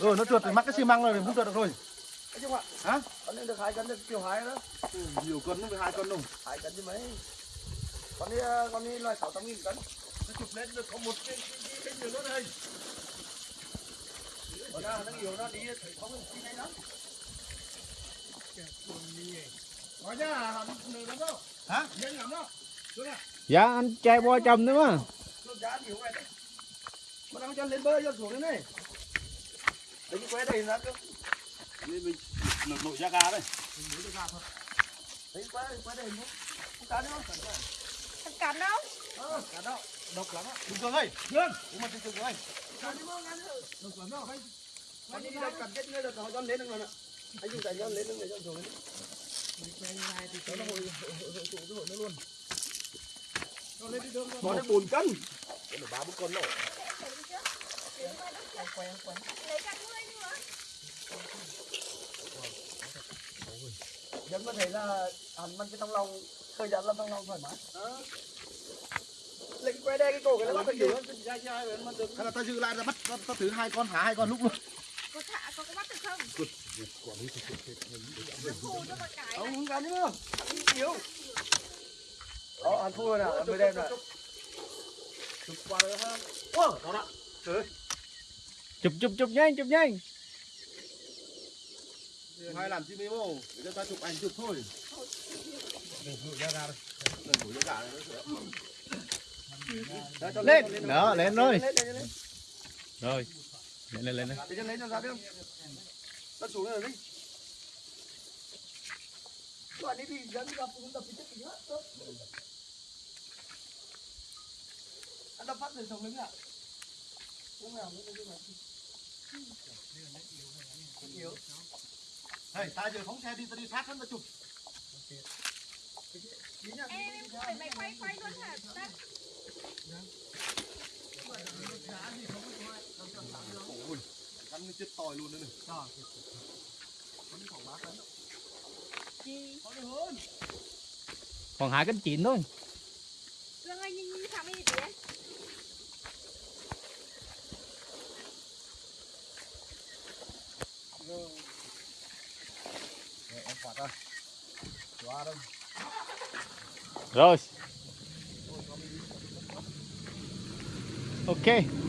Ừ nó trượt thì mắc cái xi măng rồi thì không trượt được rồi. Hả? con này được hai cân được kiểu hai đó Ừ, nhiều cân nó phải hai cân đâu. hai cân chứ mấy con đi con đi là sáu trăm nghìn cân Nó chụp lên được có một cái cái cái nhiều nữa đây. còn ra nó nhiều nó đi thấy không cái này đó Nói hẳn nửa lắm đâu. Hả? Dạ anh trai bo chồng nữa mà nó mà đang cho lên bơi cho xuống thế này đấy cái que đây ra cơ Nên mình nội ra cá đây. đấy que que đây không không cá nữa không Thằng cắn đâu? cá đâu độc lắm á Đừng cường ơi. Đừng. Cũng mà đừng cường ơi. cá đi ăn đâu. Đi đâu cần chết được họ cho lên được anh dùng tay cho lên được cho xuống lên đó là hội hội hồi tụ cái hội nó luôn Nó lên đi đường Nó được 4 cân. để ba bốn con nổ Lấy cả ngươi nữa. dân có thấy là hắn ăn cái trong lòng thời gian là trong lòng thoải mái lấy cái que đe cái cổ cái nó bắt được gì Hay là ta giữ lại ta bắt ta, ta thử hai con thả hai con lúc luôn. Có thả có có bắt được không? Phù cho một cái. ông không cắn nữa yếu đó hắn thua nè hắn mới đem nè chụp qua rồi ha Wow, đó đó. chụp chụp chụp nhanh chụp nhanh Hai làm chi memo để cho ta chụp ảnh chụp thôi. Đừng rủ ra ra đây. Đừng rủ ra cả đây. lên đó lên rồi lên lên lên rồi lên lên lên lên. để cho lấy cho ra biết không nó xuống rồi đi đoạn đi thì dẫn gặp cũng đập thì chết thì hết tốt. Anh đập phát rồi sống đứng ạ không nào nữa không nào yếu. Hey, ta giờ phóng xe đi ta đi sát hắn ta chụp. Em phải mày quay quay luôn hả? Ta- chết tòi luôn đấy này. Gì? còn hai cánh chín thôi Dương ơi nhìn nhìn thằng ấy đi. Em phạt ra. Quá đâu. rồi ok